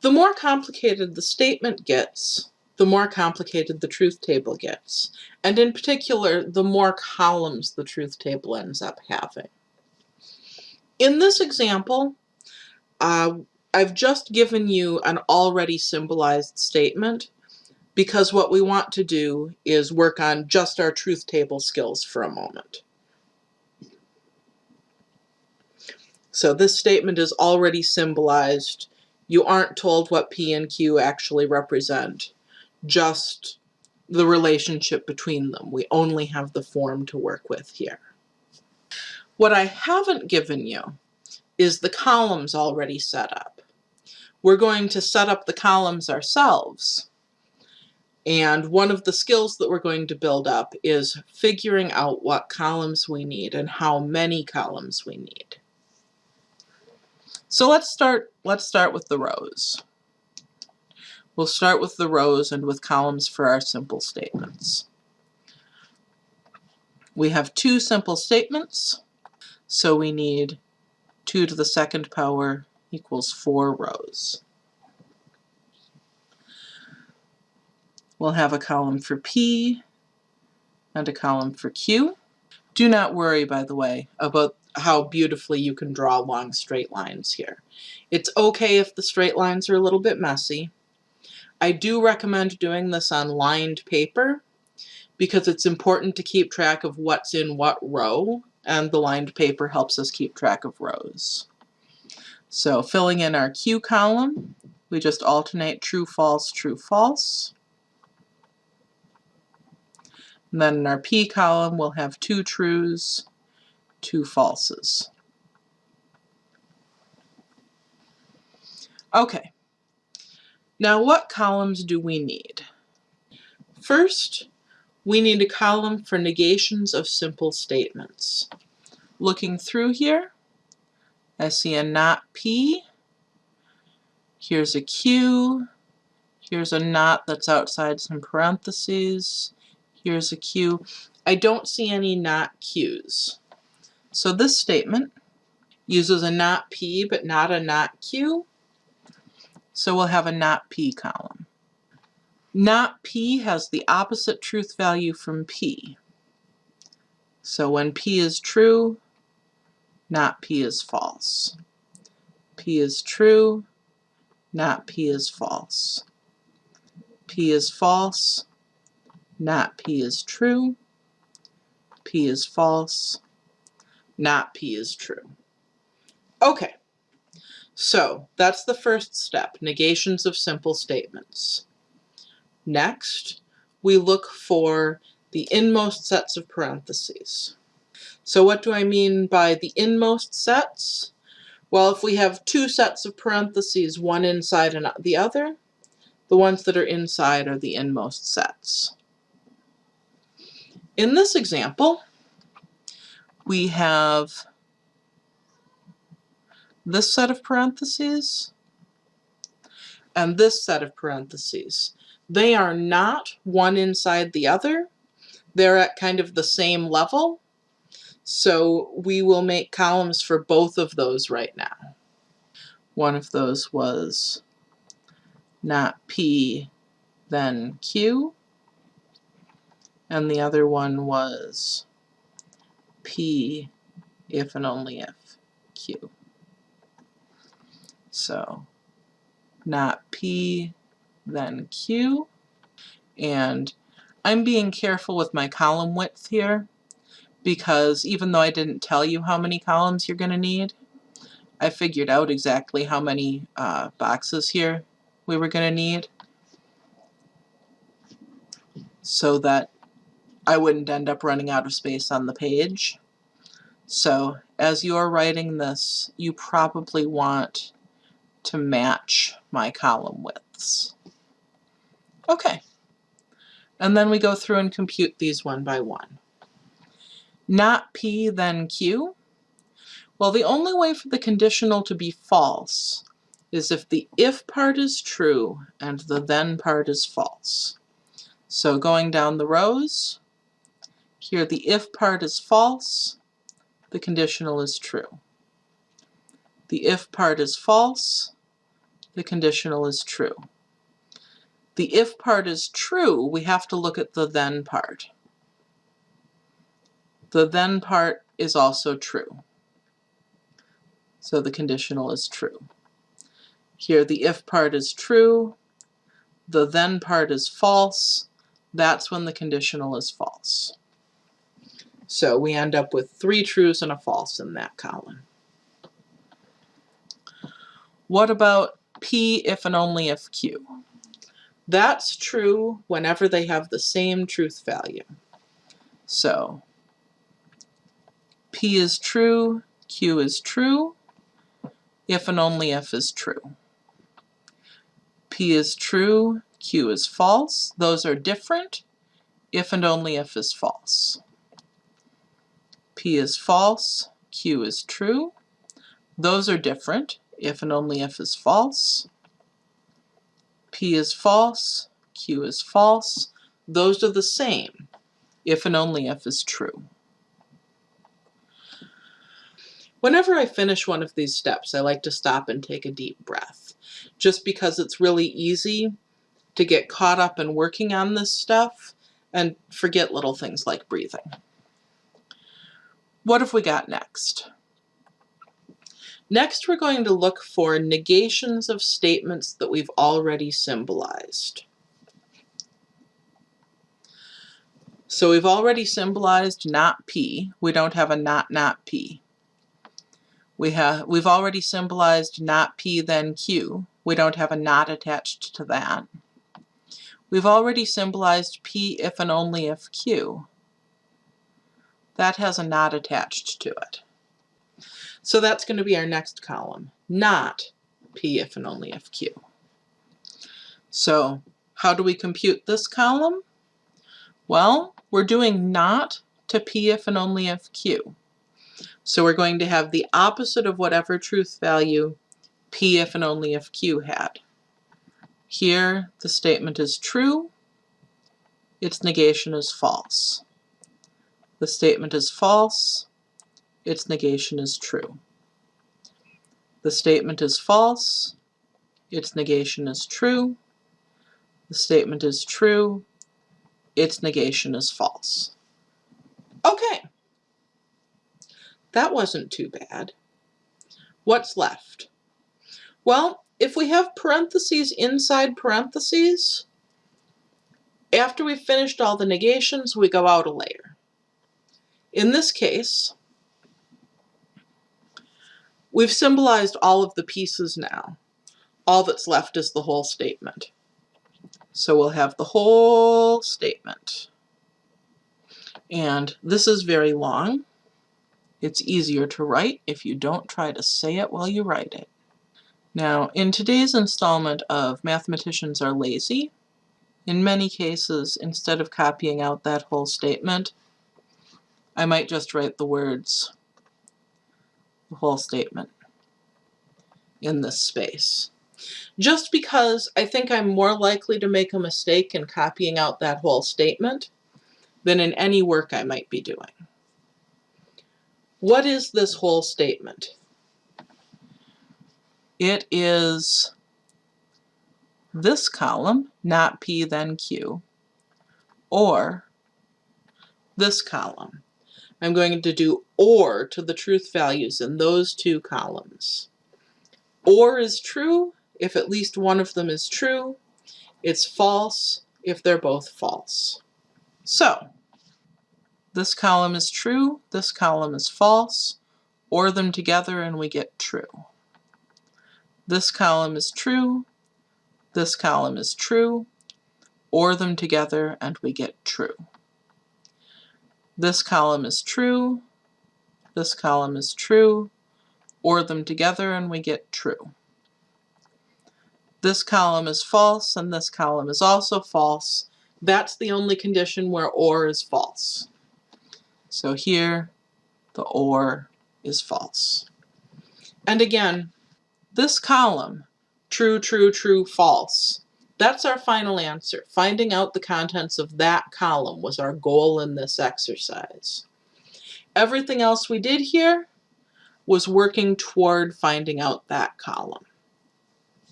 The more complicated the statement gets, the more complicated the truth table gets. And in particular, the more columns the truth table ends up having. In this example, uh, I've just given you an already symbolized statement because what we want to do is work on just our truth table skills for a moment. So this statement is already symbolized. You aren't told what P and Q actually represent, just the relationship between them. We only have the form to work with here. What I haven't given you is the columns already set up. We're going to set up the columns ourselves. And one of the skills that we're going to build up is figuring out what columns we need and how many columns we need. So let's start, let's start with the rows. We'll start with the rows and with columns for our simple statements. We have two simple statements, so we need 2 to the second power equals 4 rows. We'll have a column for P and a column for Q. Do not worry, by the way, about how beautifully you can draw long straight lines here. It's okay if the straight lines are a little bit messy. I do recommend doing this on lined paper because it's important to keep track of what's in what row and the lined paper helps us keep track of rows. So filling in our Q column, we just alternate true, false, true, false. And then in our P column, we'll have two trues, two falses. Okay, now what columns do we need? First, we need a column for negations of simple statements. Looking through here, I see a not P, here's a Q, here's a not that's outside some parentheses, here's a Q. I don't see any not Q's. So this statement uses a not P but not a not Q. So we'll have a not P column. Not P has the opposite truth value from P. So when P is true, not P is false. P is true, not P is false. P is false, not P is true. P is false, not P is true. Okay, so that's the first step, negations of simple statements. Next, we look for the inmost sets of parentheses. So what do I mean by the inmost sets? Well, if we have two sets of parentheses, one inside and the other, the ones that are inside are the inmost sets. In this example, we have this set of parentheses and this set of parentheses. They are not one inside the other. They're at kind of the same level. So we will make columns for both of those right now. One of those was not P, then Q. And the other one was P if and only if Q. So not P, then Q. And I'm being careful with my column width here because even though I didn't tell you how many columns you're going to need, I figured out exactly how many uh, boxes here we were going to need so that I wouldn't end up running out of space on the page. So as you're writing this, you probably want to match my column widths. Okay. And then we go through and compute these one by one. Not P, then Q. Well, the only way for the conditional to be false is if the if part is true and the then part is false. So going down the rows, here the if part is false, the conditional is true. The if part is false, the conditional is true. The if part is true, we have to look at the then part. The then part is also true. So the conditional is true. Here the if part is true, the then part is false, that's when the conditional is false. So we end up with three trues and a false in that column. What about P if and only if Q? That's true whenever they have the same truth value. So P is true, Q is true, if and only if is true. P is true, Q is false. Those are different. If and only if is false. P is false, Q is true. Those are different. If and only if is false. P is false, Q is false. Those are the same. If and only if is true. Whenever I finish one of these steps, I like to stop and take a deep breath, just because it's really easy to get caught up in working on this stuff and forget little things like breathing. What have we got next? Next, we're going to look for negations of statements that we've already symbolized. So we've already symbolized not P. We don't have a not not P. We have, we've already symbolized not P then Q. We don't have a not attached to that. We've already symbolized P if and only if Q. That has a not attached to it. So that's going to be our next column, not P if and only if Q. So how do we compute this column? Well, we're doing not to P if and only if Q. So we're going to have the opposite of whatever truth value P if and only if Q had. Here, the statement is true, its negation is false. The statement is false, its negation is true. The statement is false, its negation is true. The statement is true, its negation is false. Okay. That wasn't too bad. What's left? Well, if we have parentheses inside parentheses, after we've finished all the negations, we go out a layer. In this case, we've symbolized all of the pieces now. All that's left is the whole statement. So we'll have the whole statement. And this is very long. It's easier to write if you don't try to say it while you write it. Now, in today's installment of Mathematicians Are Lazy, in many cases, instead of copying out that whole statement, I might just write the words, the whole statement, in this space. Just because I think I'm more likely to make a mistake in copying out that whole statement than in any work I might be doing. What is this whole statement? It is this column, not P then Q, or this column. I'm going to do OR to the truth values in those two columns. OR is true if at least one of them is true. It's false if they're both false. So, this column is true, this column is false, OR them together and we get true. This column is true, this column is true, OR them together and we get true. This column is true, this column is true, OR them together and we get true. This column is false and this column is also false. That's the only condition where OR is false. So here, the OR is false. And again, this column, true, true, true, false, that's our final answer. Finding out the contents of that column was our goal in this exercise. Everything else we did here was working toward finding out that column.